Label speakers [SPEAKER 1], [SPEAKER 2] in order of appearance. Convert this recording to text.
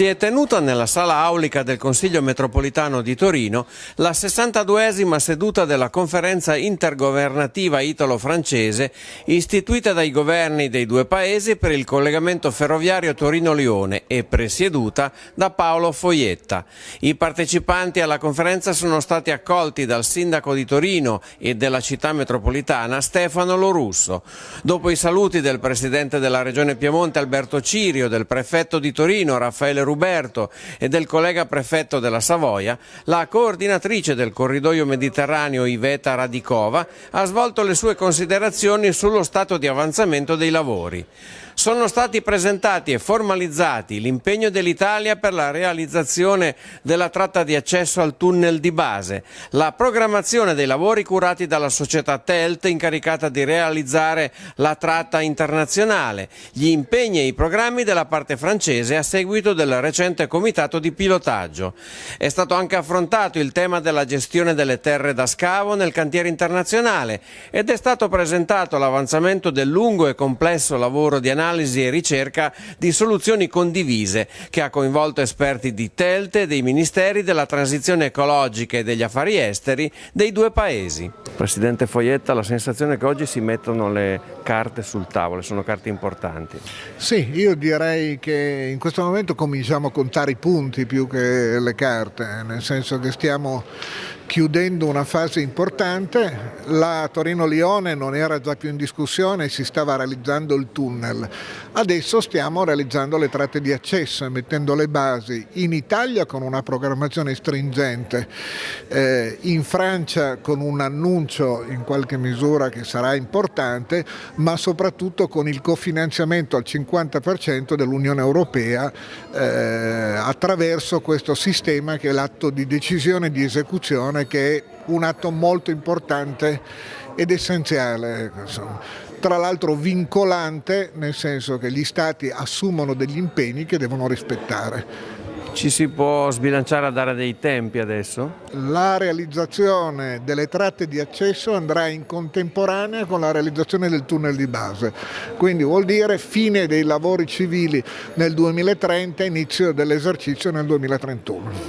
[SPEAKER 1] Si è tenuta nella sala aulica del Consiglio metropolitano di Torino la 62esima seduta della conferenza intergovernativa italo-francese istituita dai governi dei due paesi per il collegamento ferroviario Torino-Lione e presieduta da Paolo Foietta. I partecipanti alla conferenza sono stati accolti dal sindaco di Torino e della città metropolitana Stefano Lorusso. Dopo i saluti del presidente della regione Piemonte Alberto Cirio, del prefetto di Torino Raffaele Ruberto e del collega prefetto della Savoia, la coordinatrice del corridoio mediterraneo Iveta Radicova ha svolto le sue considerazioni sullo stato di avanzamento dei lavori. Sono stati presentati e formalizzati l'impegno dell'Italia per la realizzazione della tratta di accesso al tunnel di base, la programmazione dei lavori curati dalla società TELT incaricata di realizzare la tratta internazionale, gli impegni e i programmi della parte francese a seguito del recente comitato di pilotaggio. È stato anche affrontato il tema della gestione delle terre da scavo nel cantiere internazionale ed è stato presentato l'avanzamento del lungo e complesso lavoro di analisi analisi e ricerca di soluzioni condivise che ha coinvolto esperti di Telte, dei ministeri della transizione ecologica e degli affari esteri dei due paesi. Presidente Foietta, la sensazione è che oggi si mettono le carte sul tavolo, sono carte importanti.
[SPEAKER 2] Sì, io direi che in questo momento cominciamo a contare i punti più che le carte, nel senso che stiamo chiudendo una fase importante, la Torino-Lione non era già più in discussione, si stava realizzando il tunnel, adesso stiamo realizzando le tratte di accesso e mettendo le basi in Italia con una programmazione stringente, eh, in Francia con un annuncio in qualche misura che sarà importante, ma soprattutto con il cofinanziamento al 50% dell'Unione Europea eh, attraverso questo sistema che è l'atto di decisione di esecuzione Costituzione che è un atto molto importante ed essenziale, tra l'altro vincolante nel senso che gli Stati assumono degli impegni che devono rispettare.
[SPEAKER 1] Ci si può sbilanciare a dare dei tempi adesso?
[SPEAKER 2] La realizzazione delle tratte di accesso andrà in contemporanea con la realizzazione del tunnel di base, quindi vuol dire fine dei lavori civili nel 2030, inizio dell'esercizio nel 2031.